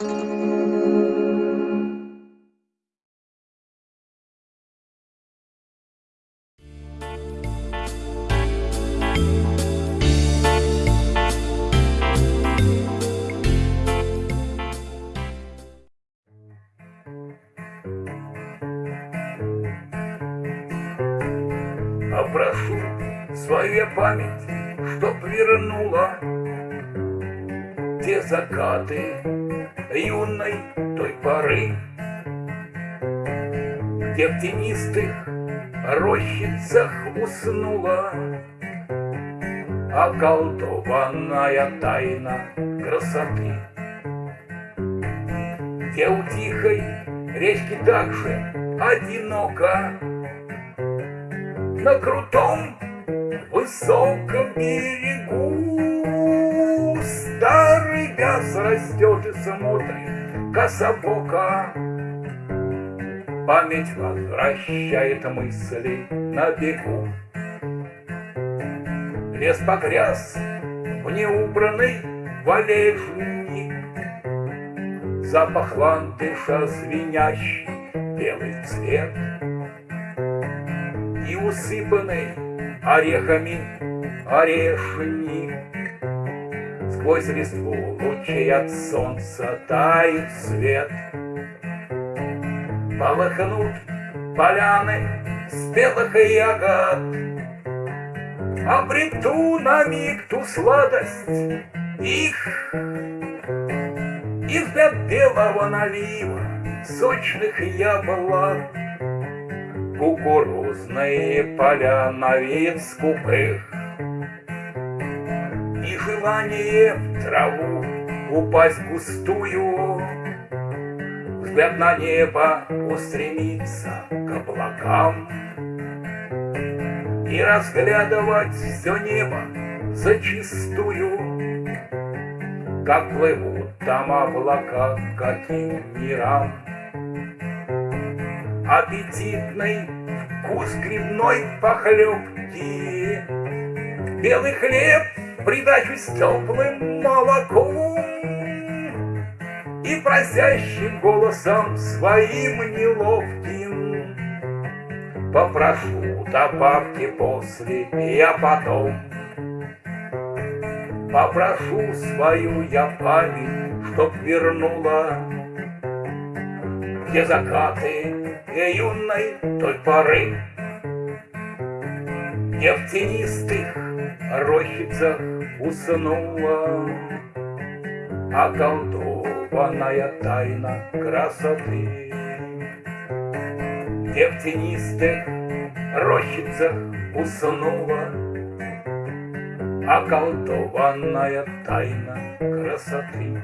А прошу свою память, чтоб вернула Те закаты юной той поры, Где в тенистых рощицах уснула Околдованная тайна красоты. Где у тихой речки также одиноко на крутом высоком берегу Вяз растет и смотрит Память возвращает мысли на бегу. Лес погряз в неубранный валежник. Запах ландыша звенящий белый цвет. И усыпанный орехами орешник. Сквозь листву лучей от солнца тает свет. Полыхнут поляны спелых ягод, Обрету на миг ту сладость их, И взгляд белого налива сочных яблок кукурузные поля на вид скупых. И желание в траву упасть густую, Взгляд на небо устремиться к облакам. И разглядывать все небо зачистую, Как плывут там облака каким мирам аппетитный вкус грибной похлебки. Белый хлеб придачу с теплым молоком И просящим голосом своим неловким. Попрошу добавки после, я потом. Попрошу свою я память, чтоб вернула. Где закаты юной той поры, не в тенистых рощицах уснула Околдованная тайна красоты. Где в тенистых рощицах уснула Околдованная тайна красоты.